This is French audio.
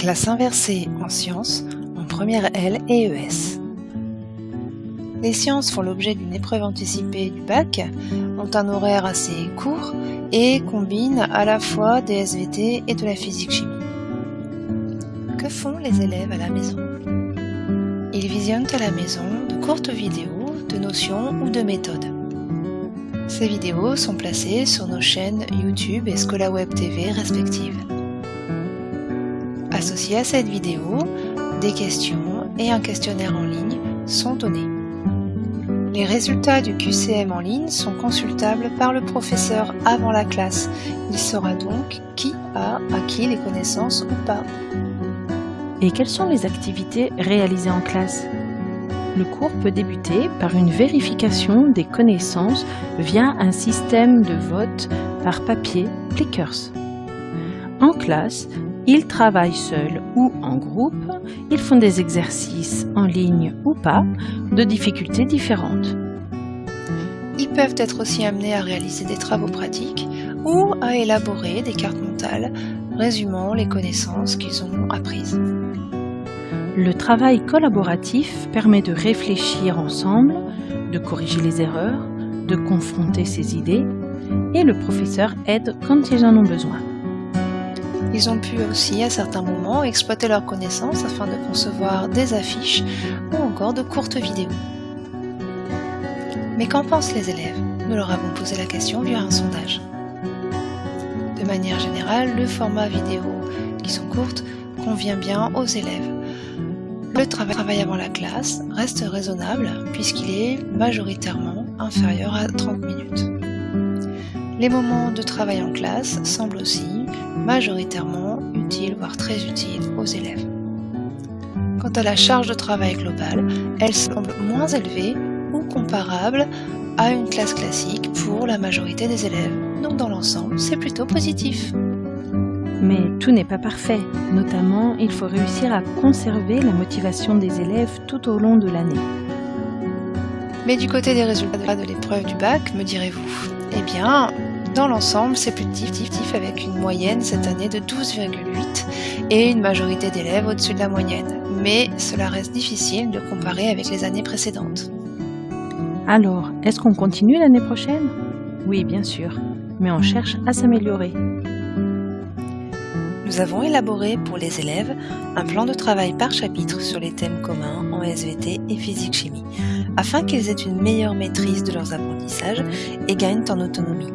Classe inversée en sciences en première L et ES. Les sciences font l'objet d'une épreuve anticipée du bac, ont un horaire assez court et combinent à la fois des SVT et de la physique-chimie. Que font les élèves à la maison? Ils visionnent à la maison de courtes vidéos de notions ou de méthodes. Ces vidéos sont placées sur nos chaînes YouTube et ScolaWeb TV respectives. Associés à cette vidéo, des questions et un questionnaire en ligne sont donnés. Les résultats du QCM en ligne sont consultables par le professeur avant la classe. Il saura donc qui a acquis les connaissances ou pas. Et quelles sont les activités réalisées en classe? Le cours peut débuter par une vérification des connaissances via un système de vote par papier Plickers. En classe, ils travaillent seuls ou en groupe, ils font des exercices en ligne ou pas, de difficultés différentes. Ils peuvent être aussi amenés à réaliser des travaux pratiques ou à élaborer des cartes mentales résumant les connaissances qu'ils ont apprises. Le travail collaboratif permet de réfléchir ensemble, de corriger les erreurs, de confronter ses idées, et le professeur aide quand ils en ont besoin. Ils ont pu aussi, à certains moments, exploiter leurs connaissances afin de concevoir des affiches ou encore de courtes vidéos. Mais qu'en pensent les élèves? Nous leur avons posé la question via un sondage. De manière générale, le format vidéo, qui sont courtes, convient bien aux élèves. Le travail avant la classe reste raisonnable puisqu'il est majoritairement inférieur à 30 minutes. Les moments de travail en classe semblent aussi majoritairement utiles, voire très utiles aux élèves. Quant à la charge de travail globale, elle semble moins élevée ou comparable à une classe classique pour la majorité des élèves. Donc dans l'ensemble, c'est plutôt positif. Mais tout n'est pas parfait. Notamment, il faut réussir à conserver la motivation des élèves tout au long de l'année. Mais du côté des résultats de l'épreuve du bac, me direz-vous? Eh bien, dans l'ensemble, c'est plus tif avec une moyenne cette année de 12,8 et une majorité d'élèves au-dessus de la moyenne. Mais cela reste difficile de comparer avec les années précédentes. Alors, est-ce qu'on continue l'année prochaine? Oui, bien sûr, mais on cherche à s'améliorer. Nous avons élaboré pour les élèves un plan de travail par chapitre sur les thèmes communs en SVT et physique-chimie, afin qu'ils aient une meilleure maîtrise de leurs apprentissages et gagnent en autonomie.